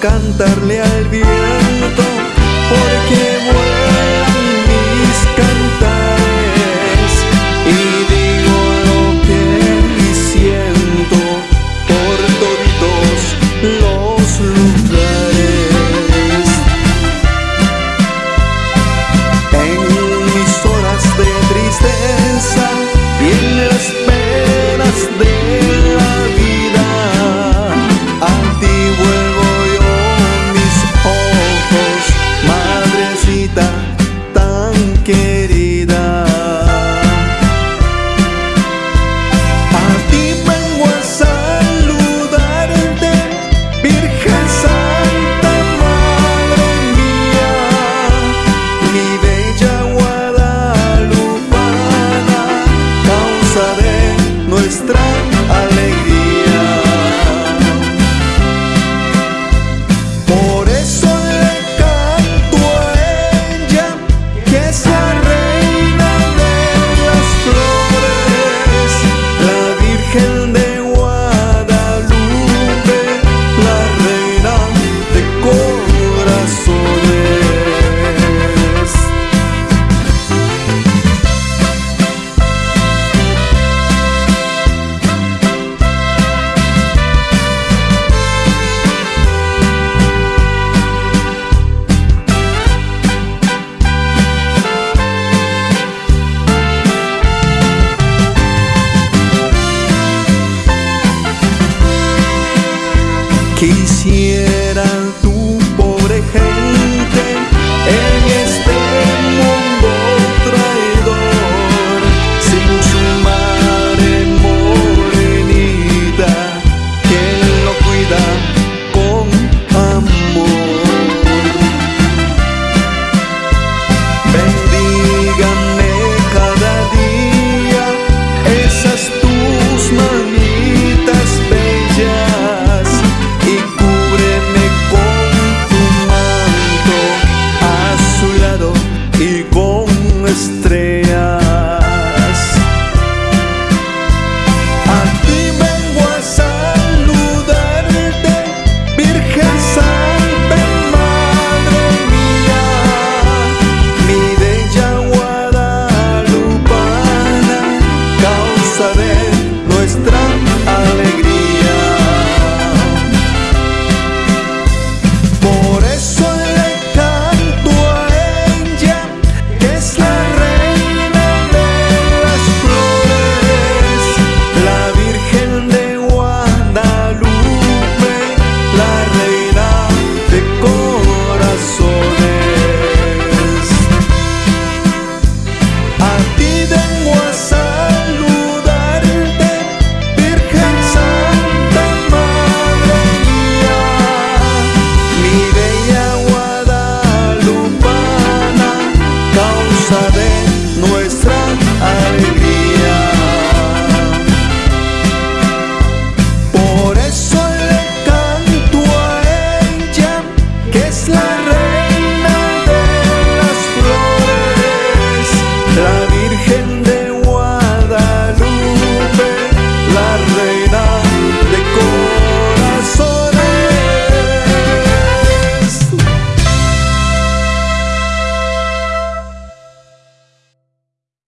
cantarle al viento porque vuelan mis cantares y digo lo que siento por todos los lugares. nos traz alegria. que isso